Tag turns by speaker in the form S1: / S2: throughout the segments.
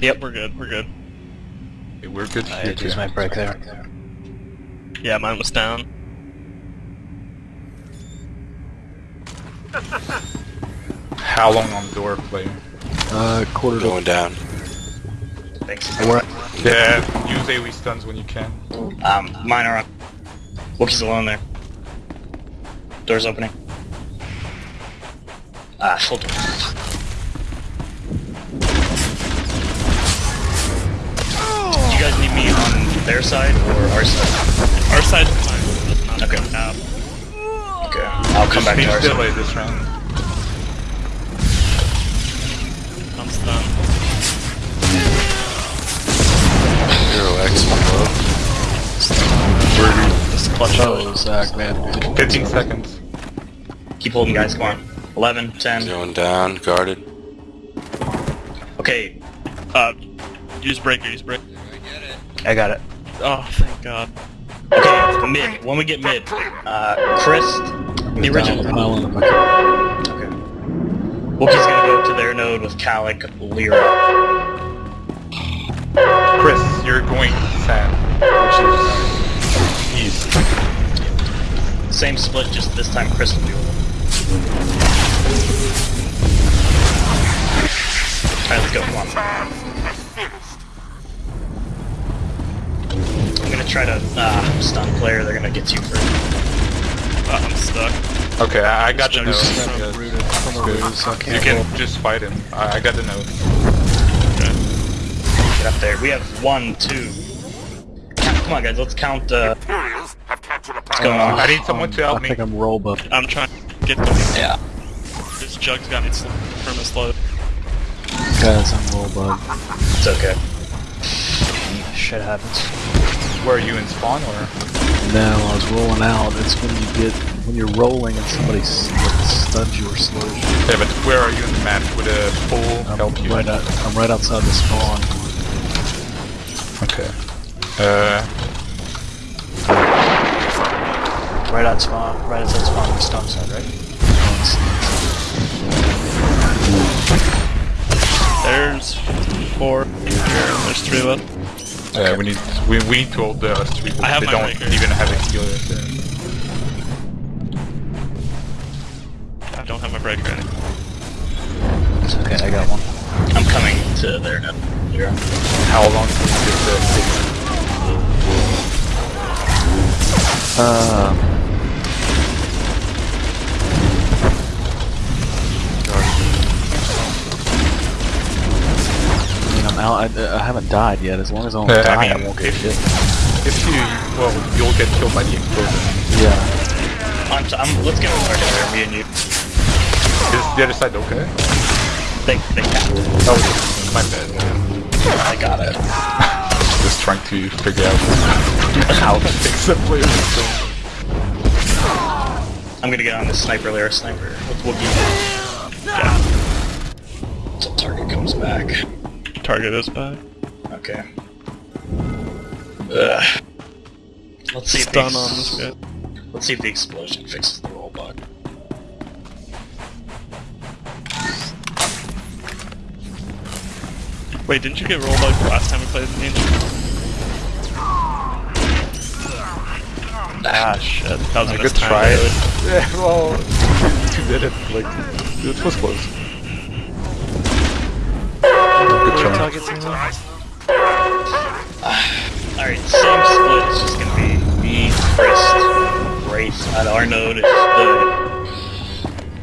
S1: Yep, we're good, we're good.
S2: Okay, we're good
S3: I
S2: here too.
S3: use my break there.
S1: Yeah, mine was down.
S2: How long on door player?
S4: Uh, quarter to.
S5: Going down.
S6: Thanks.
S4: We're,
S2: Yeah, use AoE stuns when you can.
S6: Um, mine are up. Wookiee's alone there. Door's opening. Ah, full door. You guys need me on their side or our side?
S1: Our side's fine. Not
S6: Okay. Okay. I'll come
S2: Just
S6: back to our side.
S2: this round.
S1: I'm stunned.
S5: Zero X below.
S1: Just clutch
S4: oh, Zach, man.
S2: 15 seconds.
S6: Keep holding, guys. Come on. 11, 10.
S5: Going down, guarded.
S6: Okay.
S1: Uh, use breaker, use breaker.
S3: I got it.
S1: Oh, thank god.
S6: Okay, mid. When we get mid, uh, Chris, the original.
S4: Down, pile in the bucket.
S6: Okay. Wookiee's gonna go to their node with Calic, Lyra.
S2: Chris, you're going Sam, which is east.
S6: Same split, just this time Chris will be with them. Alright, let's go, come on. I'm gonna try to uh, stun player, they're gonna get you first.
S1: Uh, I'm stuck.
S2: Okay, I, I got the
S1: Just
S2: nose.
S4: From rooted, from a rooted,
S2: You
S4: can't roll.
S2: just fight him. I, I got the nose.
S6: Get up there. We have one, two. Come on, guys, let's count. Uh, what's going on?
S2: I need someone to help
S4: I
S2: me.
S4: think I'm roll bug.
S1: I'm trying to get the.
S6: Yeah.
S1: This jug's got me from a slow.
S4: Guys, I'm roll bug.
S6: It's okay.
S3: Shit happens.
S2: Where are you in spawn or?
S4: No, I was rolling out. It's when you get when you're rolling and somebody s- like, stuns you or slows you.
S2: Yeah, but where are you in the map? Would a full
S4: I'm
S2: help you?
S4: right out, I'm right outside the spawn.
S2: Okay. Uh,
S3: Right on spawn. Right outside spawn on the stone side, right?
S1: There's four here, there's three left.
S2: Yeah, we need we, we need to hold the us three.
S1: I have
S2: they
S1: my
S2: don't
S1: breaker.
S2: even have a healer. There.
S1: I don't have my breaker in.
S3: It's okay, I got one.
S6: I'm coming to there now. Lyra.
S2: How long can you get the?
S4: Uh, I I'm. I, I haven't died yet. As long as I don't
S2: Yeah, I
S4: die, I,
S2: mean,
S4: won't get
S2: if-
S4: hit.
S2: If you well, you'll get killed by the explosion.
S4: Yeah.
S6: I'm, t- I'm, let's get a target there, me and you.
S2: Is the other side okay?
S6: They, they capped.
S2: Oh, my bad.
S6: I got it.
S2: Just trying to figure out how to fix the player.
S6: I'm gonna get on this sniper layer sniper with Wookiee. Yeah. Until target comes back.
S1: Target is back.
S6: Okay. Ugh. Let's see if the
S1: Stun
S6: ex-
S1: on this guy.
S6: Let's see if the explosion fixes the roll bug.
S1: Wait, didn't you get roll bug the last time we played the game? Ah, shit. That was a
S2: Good try.
S1: really.
S2: Yeah, well, you did it. Like, it was close.
S6: Alright, same split. It's just gonna be me, Chris, Wraith at our node if the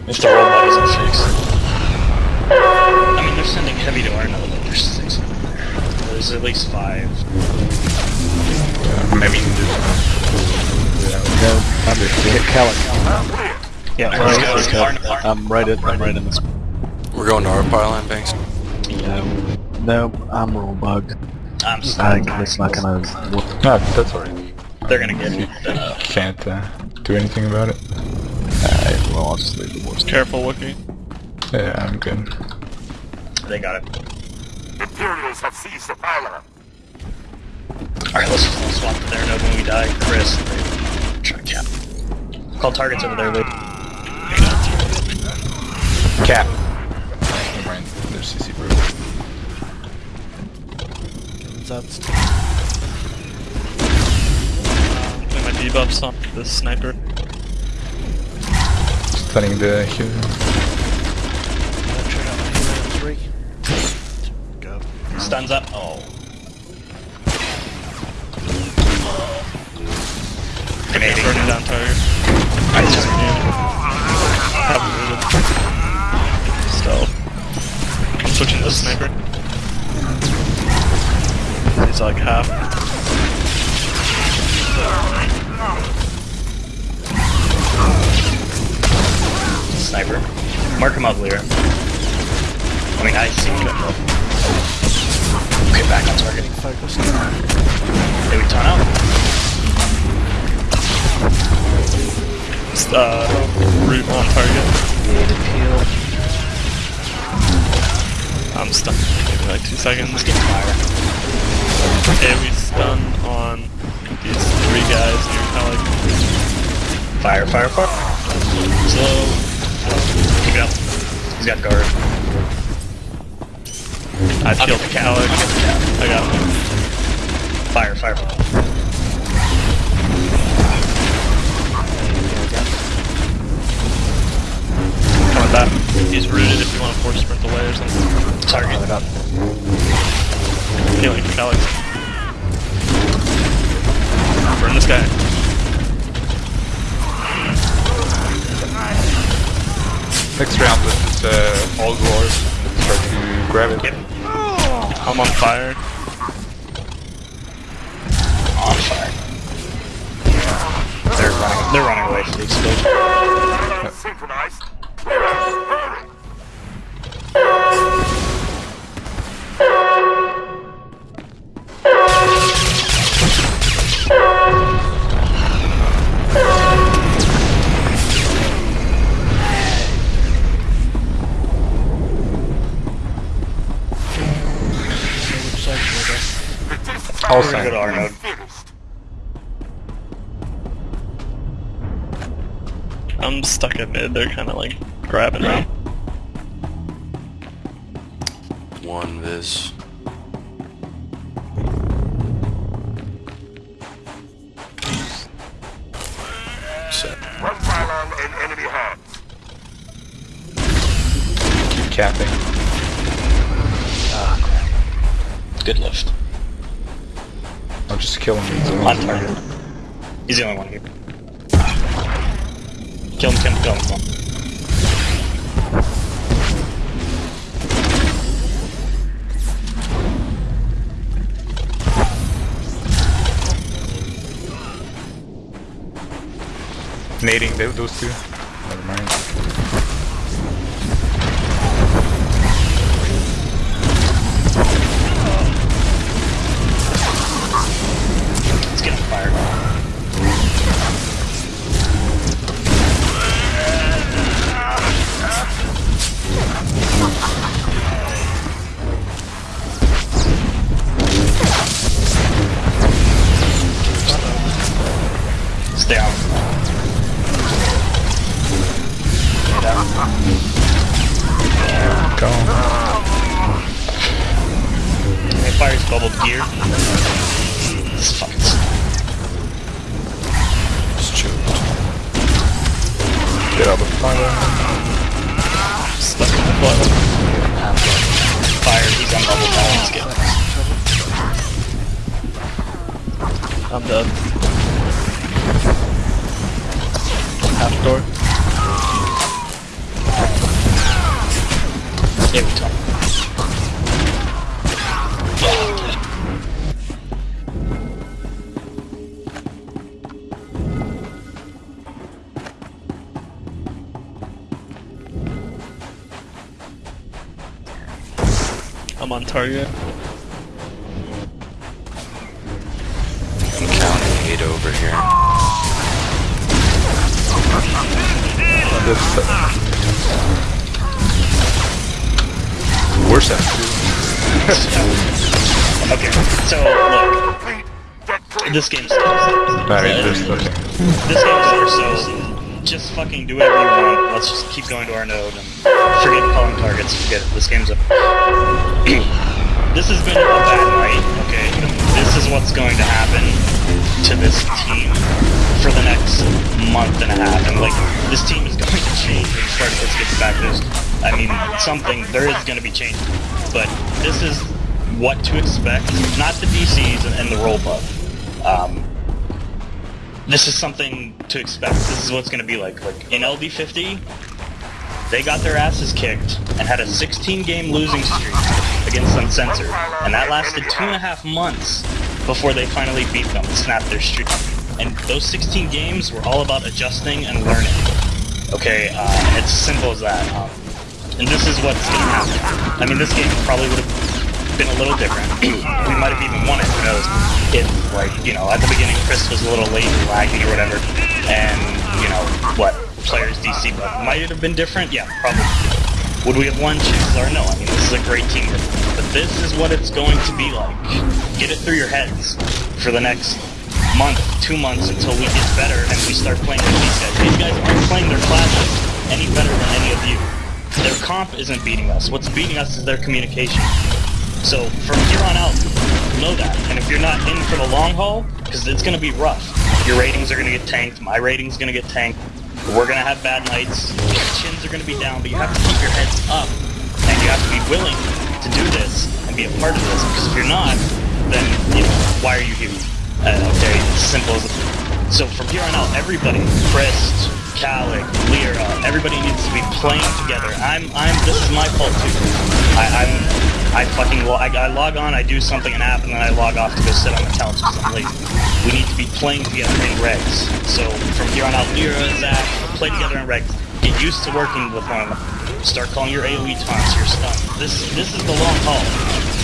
S6: if the roll isn't fixed. I mean, they're sending heavy to our node, but there's six of them there. There's at least five.
S2: I mean, just,
S4: No, I'm hit Calic.
S3: Yeah,
S6: Let's go.
S3: let's go.
S6: Our- our-
S4: I'm right at. I'm right in this.
S5: We're going to our pylon banks.
S4: No, no, I'm roll bug.
S6: I'm
S4: I
S6: stuck.
S4: it's not gonna.
S2: no, that's alright.
S6: They're gonna get me. Uh,
S2: Can't uh, do anything about it.
S4: Alright, well, I'll just leave the boys.
S1: Careful, Wookie.
S2: Yeah, I'm good.
S6: they got it.
S7: Imperials have seized the pylon.
S6: Alright, let's, let's swap to their node when we die. Chris, try to cap. Call targets over there, Lee.
S2: Cap. Never mind. There's CC bro.
S4: Stuns out. Stuns.
S1: Putting my debuffs on this sniper.
S2: Stunning the human.
S4: Check out my healing three. Go.
S6: Stuns up. Oh. Grenading.
S1: Burning down target.
S6: Nice.
S1: Haven't rooted. Stealth. I'm switching to the sniper. Like half.
S6: Sniper. Mark him up, Lear. I mean, I see him. Okay, back on target.
S4: Focused.
S6: Did we turn out?
S1: Uh, root on target.
S4: Needed heal.
S1: I'm stunned. Maybe like two seconds.
S6: Let's get fire.
S1: AoE stun on these three guys. And you're kind of like
S6: Fire, fire, fire. Slow. Keep it up. He's got guard.
S1: I killed the
S6: the I'll get the cat.
S1: I got him.
S6: Fire, fire, fire.
S1: Coming back. He's rooted if you want to force sprint away or something.
S6: Target.
S1: For Alex. Burn this guy.
S2: Next round with uh, all dwarves. Try to grab it.
S6: Yep.
S1: I'm on fire.
S6: On fire. They're running. They're running away from the explosion.
S7: Parallel synchronized. Hurry! The test
S2: All
S6: We're gonna go to our node.
S1: I'm stuck at mid. They're kind of like grabbing me.
S5: One vis. Set.
S7: One pylon in enemy hands.
S2: Keep capping.
S6: Ah, Good lift.
S2: I'll just kill him.
S6: On target. He's the only one here. Kill him, kill him, kill him. Kill him.
S2: Nading those two. Never mind.
S6: Get out
S2: of the fire.
S1: Stuck in the blood.
S6: fire. He's on now. Let's get
S1: I'm dead. Half door.
S6: Yeah, we talk.
S1: I'm on target.
S5: I'm counting eight over here.
S2: This, worse than.
S6: Okay, so look,
S7: Complete. Get clear.
S6: this game's
S2: Not interesting.
S6: this game's over. So just fucking do whatever you want. Let's just keep going to our node and forget calling targets. Forget it. This game's over. this has been a bad night. Okay, This is what's going to happen to this team for the next month and a half. And like, this team is going to change when Spartacus gets back. There's, I mean, something, there is going to be change. But this is what to expect, not the DCs and, and the roll bug. Um, this is something to expect. This is what's going to be like. Like, in LD50, they got their asses kicked and had a 16 game losing streak against Uncensored. And that lasted two and a half months before they finally beat them and snapped their streak. And those 16 games were all about adjusting and learning. Okay, uh, it's simple as that. Um, and this is what's gonna happen. I mean, this game probably would have been a little different. we might have even won it, who knows. If, like, you know, at the beginning Chris was a little late and laggy or whatever, and, you know, what, players DC, but might it have been different? Yeah, probably. Would we have won? Chances are no. I mean, this is a great team. But this is what it's going to be like. Get it through your heads for the next month, two months until we get better and we start playing with these guys. These guys aren't playing their classes any better than any of you. Their comp isn't beating us. What's beating us is their communication. So from here on out, know that. And if you're not in for the long haul, because it's going to be rough. Your ratings are going to get tanked. My rating's going to get tanked. We're going to have bad nights. Your chins are going to be down, but you have to keep your heads up. And you have to be willing to do this and be a part of this. Because if you're not, then, you know, why are you here? Uh, okay, simple as So from here on out, everybody, Crest, Calic, Lyra, everybody needs to be playing together. I'm, I'm, this is my fault too. I, I'm, I fucking, lo- I, I log on, I do something, an app, and then I log off to go sit on the couch because I'm lazy. We need to be playing together in regs. So from here on out, Lyra, Zach, play together in regs. Get used to working with one another. Start calling your AoE taunts, your stun. This, this is the long haul.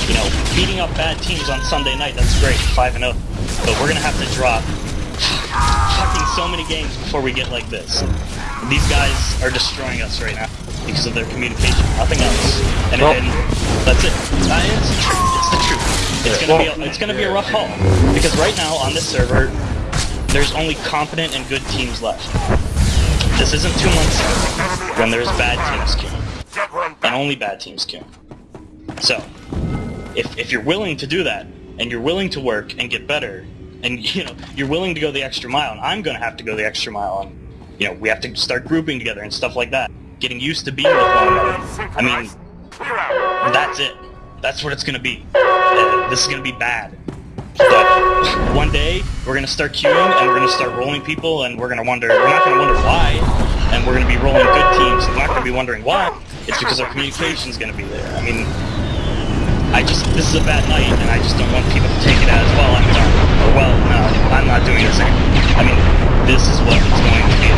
S6: You know, beating up bad teams on Sunday night, that's great, 5 and 0. But we're gonna have to drop fucking so many games before we get like this. These guys are destroying us right now because of their communication, nothing else. And,
S2: Well-
S6: and that's it. Uh, it's the truth. It's the truth. It's gonna be a, it's gonna be a rough haul because right now on this server, there's only competent and good teams left. This isn't two months ago when there's bad teams queuing and only bad teams queue. So, if, if you're willing to do that, and you're willing to work and get better, and you know you're willing to go the extra mile, and I'm gonna have to go the extra mile, and you know we have to start grouping together and stuff like that, getting used to being with one another. I mean, that's it. That's what it's gonna be. This is gonna be bad. But one day we're gonna start queuing and we're gonna start rolling people and we're gonna wonder. We're not gonna wonder why, and we're gonna be rolling good teams. And we're not gonna be wondering why. It's because our communication's gonna be there. I mean, I just this is a bad night, and I just don't want people to take it as well. I'm done. Or well, no, I'm not doing this anymore. I mean, this is what it's going to be